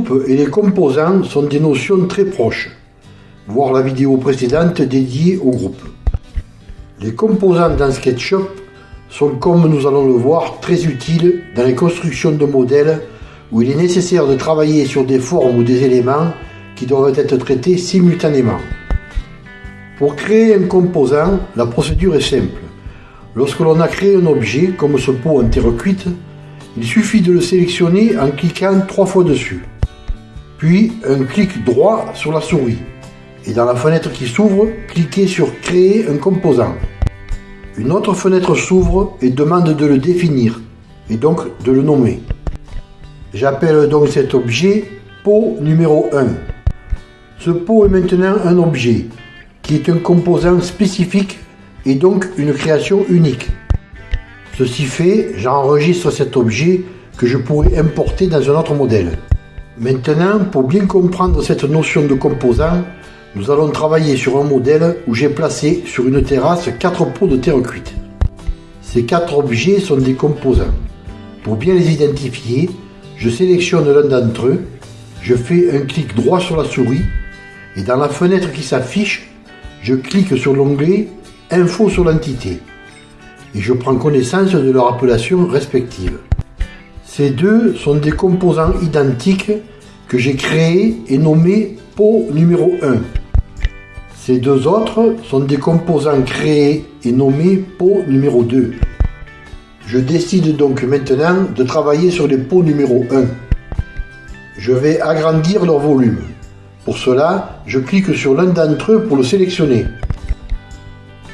groupe et les composants sont des notions très proches. Voir la vidéo précédente dédiée au groupe. Les composants dans SketchUp sont, comme nous allons le voir, très utiles dans les constructions de modèles où il est nécessaire de travailler sur des formes ou des éléments qui doivent être traités simultanément. Pour créer un composant, la procédure est simple. Lorsque l'on a créé un objet, comme ce pot en terre cuite, il suffit de le sélectionner en cliquant trois fois dessus. Puis un clic droit sur la souris. Et dans la fenêtre qui s'ouvre, cliquez sur Créer un composant. Une autre fenêtre s'ouvre et demande de le définir, et donc de le nommer. J'appelle donc cet objet pot numéro 1. Ce pot est maintenant un objet, qui est un composant spécifique et donc une création unique. Ceci fait, j'enregistre cet objet que je pourrais importer dans un autre modèle. Maintenant, pour bien comprendre cette notion de composant, nous allons travailler sur un modèle où j'ai placé sur une terrasse quatre pots de terre cuite. Ces quatre objets sont des composants. Pour bien les identifier, je sélectionne l'un d'entre eux, je fais un clic droit sur la souris et dans la fenêtre qui s'affiche, je clique sur l'onglet Info sur l'entité et je prends connaissance de leur appellation respective. Ces deux sont des composants identiques que j'ai créés et nommés pot numéro 1. Ces deux autres sont des composants créés et nommés pot numéro 2. Je décide donc maintenant de travailler sur les pots numéro 1. Je vais agrandir leur volume. Pour cela, je clique sur l'un d'entre eux pour le sélectionner.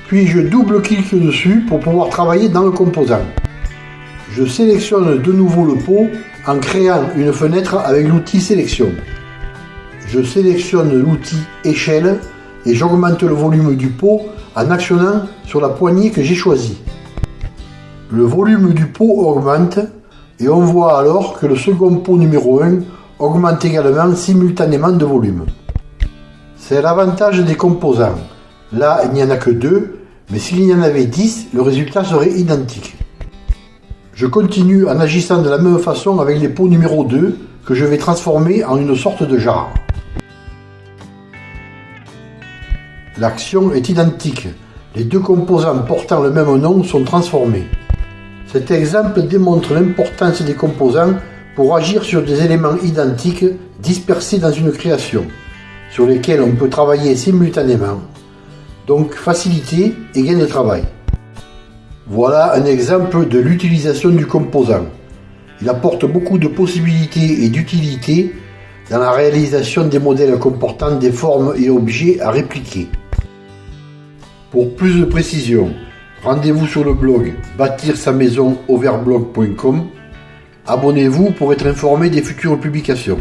Puis je double-clique dessus pour pouvoir travailler dans le composant. Je sélectionne de nouveau le pot en créant une fenêtre avec l'outil sélection. Je sélectionne l'outil échelle et j'augmente le volume du pot en actionnant sur la poignée que j'ai choisie. Le volume du pot augmente et on voit alors que le second pot numéro 1 augmente également simultanément de volume. C'est l'avantage des composants. Là, il n'y en a que deux, mais s'il y en avait 10, le résultat serait identique. Je continue en agissant de la même façon avec les pots numéro 2 que je vais transformer en une sorte de jarre. L'action est identique. Les deux composants portant le même nom sont transformés. Cet exemple démontre l'importance des composants pour agir sur des éléments identiques dispersés dans une création, sur lesquels on peut travailler simultanément. Donc facilité et gain de travail. Voilà un exemple de l'utilisation du composant. Il apporte beaucoup de possibilités et d'utilité dans la réalisation des modèles comportant des formes et objets à répliquer. Pour plus de précision, rendez-vous sur le blog bâtir sa maison overblog.com. Abonnez-vous pour être informé des futures publications.